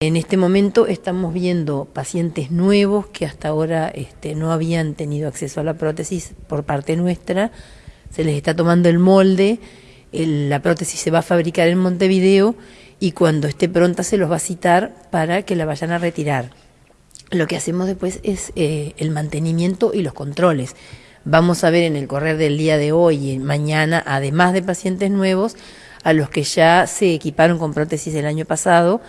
En este momento estamos viendo pacientes nuevos que hasta ahora este, no habían tenido acceso a la prótesis por parte nuestra. Se les está tomando el molde, la prótesis se va a fabricar en Montevideo y cuando esté pronta se los va a citar para que la vayan a retirar. Lo que hacemos después es eh, el mantenimiento y los controles. Vamos a ver en el correr del día de hoy y mañana, además de pacientes nuevos, a los que ya se equiparon con prótesis el año pasado,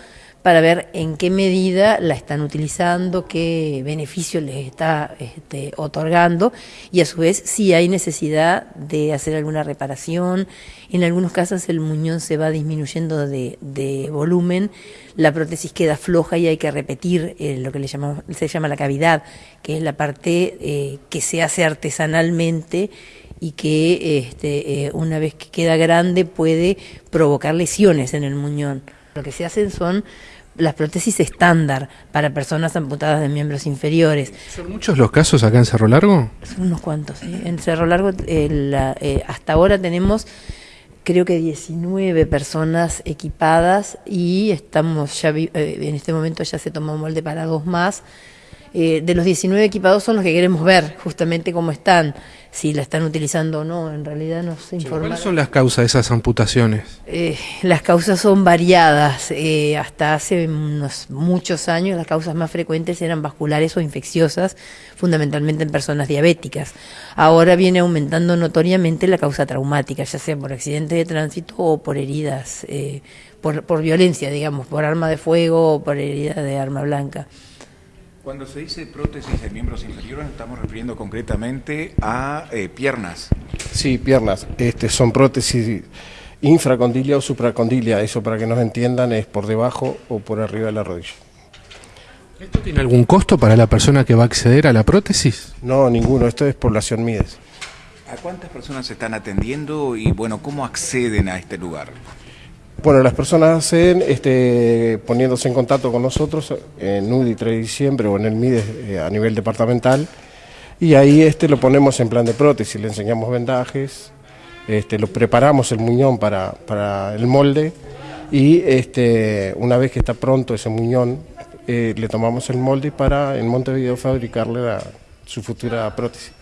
para ver en qué medida la están utilizando, qué beneficio les está este, otorgando y a su vez si hay necesidad de hacer alguna reparación. En algunos casos el muñón se va disminuyendo de, volumen, la prótesis queda floja y hay que repetir eh, lo que le llamamos, se llama la cavidad, que es la parte eh, que se hace artesanalmente y que este, eh, una vez que queda grande puede provocar lesiones en el muñón. Lo que se hacen son las prótesis estándar para personas amputadas de miembros inferiores. ¿Son muchos los casos acá en Cerro Largo? Son unos cuantos, ¿sí? En Cerro Largo eh, eh, hasta ahora tenemos creo que 19 personas equipadas y estamos ya eh, en este momento ya se tomó molde para dos más. Eh, de los 19 equipados son los que queremos ver justamente cómo están, si la están utilizando o no, en realidad no se informa. ¿Cuáles son las causas de esas amputaciones? Eh, las causas son variadas, eh, hasta hace unos muchos años las causas más frecuentes eran vasculares o infecciosas, fundamentalmente en personas diabéticas. Ahora viene aumentando notoriamente la causa traumática, ya sea por accidente de tránsito o por heridas, por, por violencia, digamos, por arma de fuego o por herida de arma blanca. Cuando se dice prótesis de miembros inferiores, estamos refiriendo concretamente a eh, piernas. Sí, piernas. Este, son prótesis infracondilia o supracondilia. Eso para que nos entiendan es por debajo o por arriba de la rodilla. ¿Esto tiene algún costo para la persona que va a acceder a la prótesis? No, ninguno. Esto es población Mides. ¿A cuántas personas se están atendiendo y bueno, cómo acceden a este lugar? Bueno, las personas hacen este, poniéndose en contacto con nosotros en UDI 3 de diciembre o en el MIDE eh, a nivel departamental y ahí este, lo ponemos en plan de prótesis, le enseñamos vendajes, este, lo preparamos el muñón para, para el molde y este, una vez que está pronto ese muñón eh, le tomamos el molde para en Montevideo fabricarle su futura prótesis.